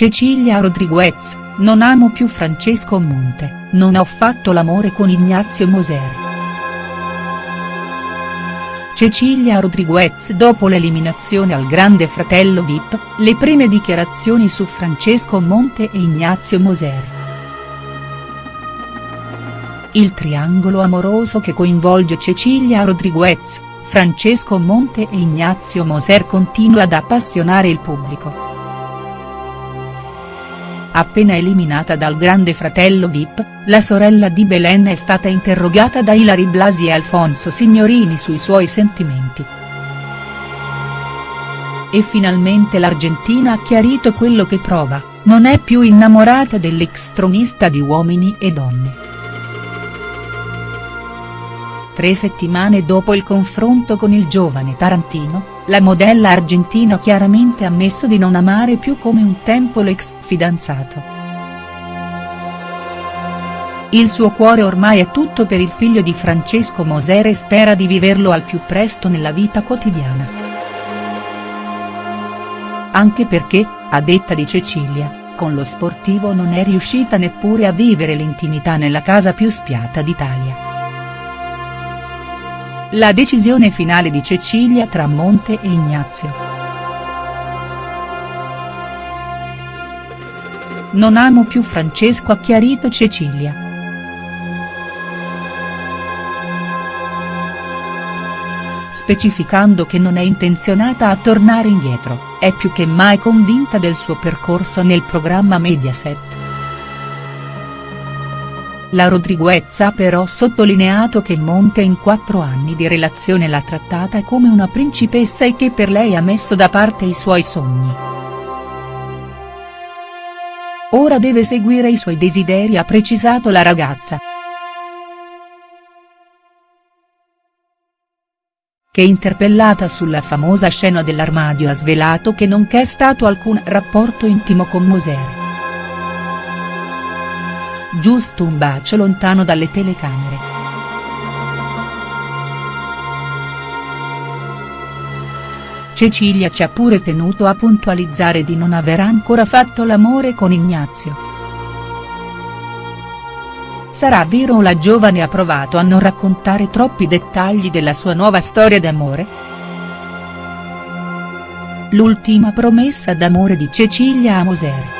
Cecilia Rodriguez, non amo più Francesco Monte, non ho fatto l'amore con Ignazio Moser. Cecilia Rodriguez dopo l'eliminazione al Grande Fratello Vip, le prime dichiarazioni su Francesco Monte e Ignazio Moser. Il triangolo amoroso che coinvolge Cecilia Rodriguez, Francesco Monte e Ignazio Moser continua ad appassionare il pubblico appena eliminata dal Grande Fratello Vip, la sorella di Belen è stata interrogata da Ilari Blasi e Alfonso Signorini sui suoi sentimenti. E finalmente l'Argentina ha chiarito quello che prova, non è più innamorata dell'ex tronista di Uomini e Donne. Tre settimane dopo il confronto con il giovane Tarantino, la modella argentina ha chiaramente ammesso di non amare più come un tempo l'ex fidanzato. Il suo cuore ormai è tutto per il figlio di Francesco Moser e spera di viverlo al più presto nella vita quotidiana. Anche perché, a detta di Cecilia, con lo sportivo non è riuscita neppure a vivere l'intimità nella casa più spiata d'Italia. La decisione finale di Cecilia tra Monte e Ignazio. Non amo più Francesco ha chiarito Cecilia. Specificando che non è intenzionata a tornare indietro, è più che mai convinta del suo percorso nel programma Mediaset. La Rodriguez ha però sottolineato che Monte in quattro anni di relazione l'ha trattata come una principessa e che per lei ha messo da parte i suoi sogni. Ora deve seguire i suoi desideri ha precisato la ragazza. Che interpellata sulla famosa scena dell'armadio ha svelato che non c'è stato alcun rapporto intimo con Moser giusto un bacio lontano dalle telecamere. Cecilia ci ha pure tenuto a puntualizzare di non aver ancora fatto l'amore con Ignazio. Sarà vero la giovane ha provato a non raccontare troppi dettagli della sua nuova storia d'amore?. L'ultima promessa d'amore di Cecilia a Moser.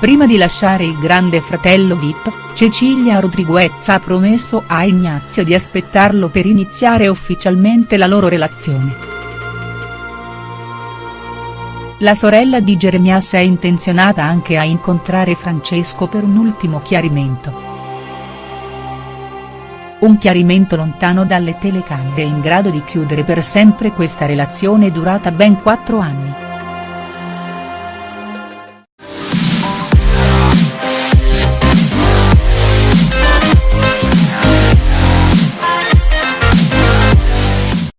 Prima di lasciare il grande fratello Vip, Cecilia Rodriguez ha promesso a Ignazio di aspettarlo per iniziare ufficialmente la loro relazione. La sorella di Jeremias è intenzionata anche a incontrare Francesco per un ultimo chiarimento. Un chiarimento lontano dalle telecamere in grado di chiudere per sempre questa relazione durata ben quattro anni.